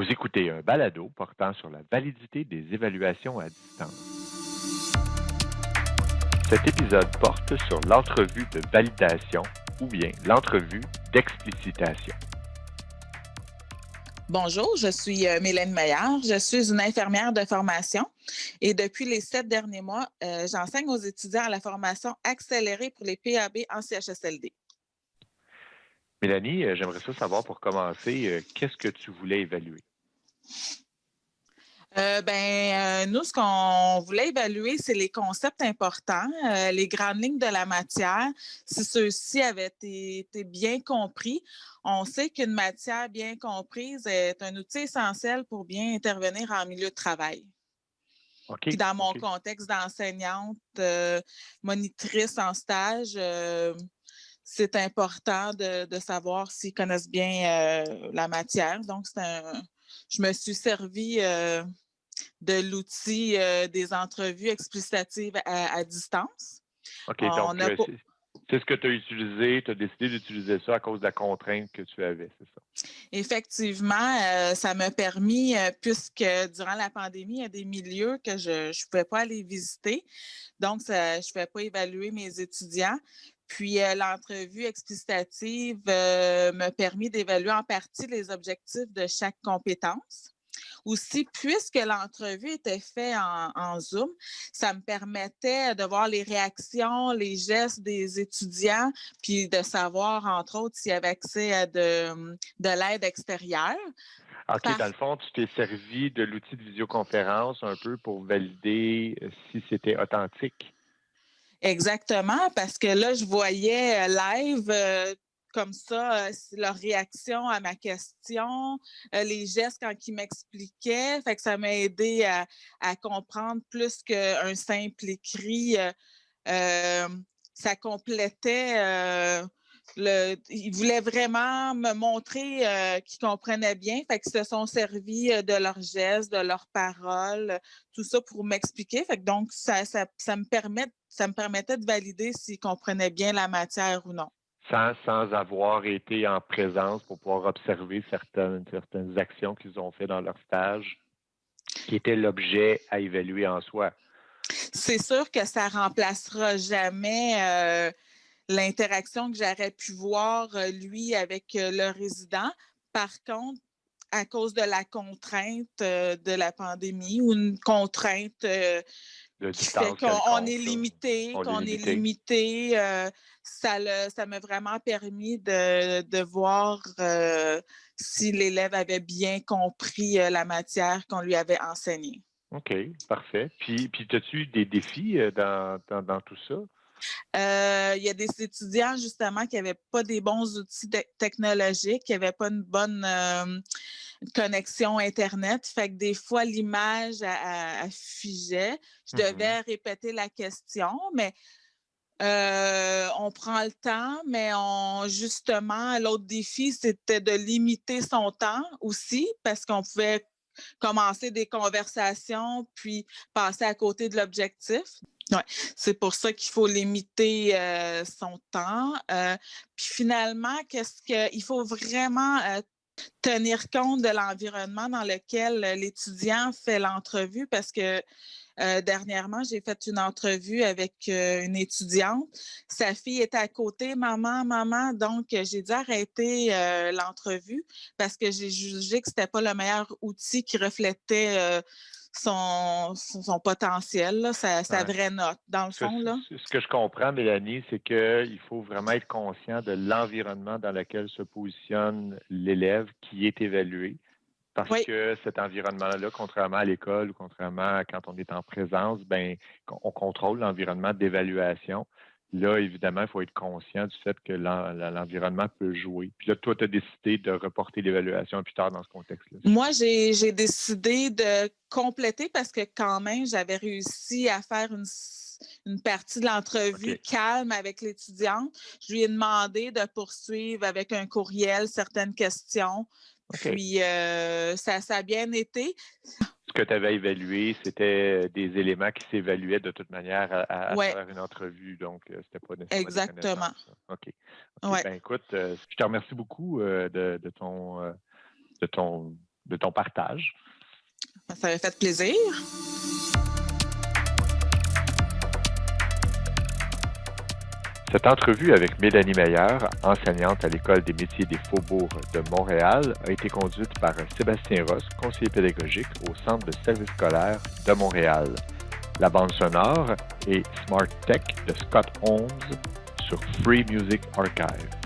Vous écoutez un balado portant sur la validité des évaluations à distance. Cet épisode porte sur l'entrevue de validation ou bien l'entrevue d'explicitation. Bonjour, je suis euh, Mélène Meillard. Je suis une infirmière de formation et depuis les sept derniers mois, euh, j'enseigne aux étudiants la formation accélérée pour les PAB en CHSLD. Mélanie, euh, j'aimerais ça savoir pour commencer, euh, qu'est-ce que tu voulais évaluer? Euh, ben, nous, ce qu'on voulait évaluer, c'est les concepts importants, les grandes lignes de la matière, si ceux-ci avaient été, bien compris. On sait qu'une matière bien comprise est un outil essentiel pour bien intervenir en milieu de travail. Puis dans mon contexte d'enseignante, monitrice en stage, c'est important de, savoir s'ils connaissent bien euh, la matière. Donc, je me suis servi euh, de l'outil euh, des entrevues explicatives à, distance. OK, donc c'est ce que tu as utilisé, tu as décidé d'utiliser ça à cause de la contrainte que tu avais, c'est ça? Effectivement, ça m'a permis, puisque durant la pandémie, il y a des milieux que je ne pouvais pas aller visiter. Donc, je ne pouvais pas évaluer mes étudiants. Puis euh, l'entrevue explicitative euh, me permet d'évaluer en partie les objectifs de chaque compétence. Aussi, puisque l'entrevue était faite en, Zoom, ça me permettait de voir les réactions, les gestes des étudiants, puis de savoir, entre autres, s'il y avait accès à de, de l'aide extérieure. OK, dans le fond, tu t'es servi de l'outil de visioconférence un peu pour valider euh, si c'était authentique? Exactement, parce que là, je voyais euh, live euh, comme ça leur réaction à ma question, les gestes quand ils m'expliquaient. Ça m'a aidé à, comprendre plus qu'un simple écrit. ça complétait le, ils voulaient vraiment me montrer qu'ils comprenaient bien. Fait qu'ils se sont servis de leurs gestes, de leurs paroles, tout ça pour m'expliquer. Fait donc, ça, ça, me permet, ça me permettait de valider s'ils comprenaient bien la matière ou non. Sans, sans avoir été en présence pour pouvoir observer certaines, certaines actions qu'ils ont fait dans leur stage, qui étaient l'objet à évaluer en soi. C'est sûr que ça remplacera jamais euh, l'interaction que j'aurais pu voir, euh, lui, avec euh, le résident. Par contre, à cause de la contrainte de la pandémie ou une contrainte qu'on est limité, qu'on est limité, ça m'a vraiment permis de, voir si l'élève avait bien compris la matière qu'on lui avait enseignée. OK, parfait. Puis, puis as-tu eu des défis dans, dans tout ça? Euh, il y a des étudiants, justement, qui n'avaient pas des bons outils technologiques, qui n'avaient pas une bonne euh, connexion Internet. Fait que des fois, l'image affigeait. Je mmh devais répéter la question, mais euh, on prend le temps, mais on, justement, l'autre défi, c'était de limiter son temps aussi, parce qu'on pouvait commencer des conversations, puis passer à côté de l'objectif. Ouais, c'est pour ça qu'il faut limiter euh, son temps. Euh, puis finalement, qu'est-ce qu'il faut vraiment euh, tenir compte de l'environnement dans lequel l'étudiant fait l'entrevue parce que dernièrement, j'ai fait une entrevue avec une étudiante. Sa fille était à côté, maman, maman. Donc, j'ai dû arrêter l'entrevue parce que j'ai jugé que ce n'était pas le meilleur outil qui reflétait son, son, potentiel, sa, vraie note, dans le fond. Là. Ce que je comprends, Mélanie, c'est qu'il faut vraiment être conscient de l'environnement dans lequel se positionne l'élève qui est évalué. Parce que cet environnement-là, contrairement à l'école ou contrairement à quand on est en présence, ben, on contrôle l'environnement d'évaluation. Là, évidemment, il faut être conscient du fait que l'environnement peut jouer. Puis là, toi, tu as décidé de reporter l'évaluation plus tard dans ce contexte-là. Moi, j'ai décidé de compléter parce que quand même, j'avais réussi à faire une, partie de l'entrevue calme avec l'étudiante. Je lui ai demandé de poursuivre avec un courriel certaines questions. Puis, euh, ça, ça a bien été ce que tu avais évalué, c'était des éléments qui s'évaluaient de toute manière à, travers une entrevue. Donc, euh, c'était pas nécessairement. Exactement. OK. Ben, écoute, euh, je te remercie beaucoup de, ton, de ton de ton partage. Ça m'a fait plaisir. Cette entrevue avec Mélanie Meyer, enseignante à l'École des métiers des faubourgs de Montréal, a été conduite par Sébastien Ross, conseiller pédagogique au Centre de service scolaire de Montréal. La bande sonore est Smart Tech de Scott Holmes sur Free Music Archive.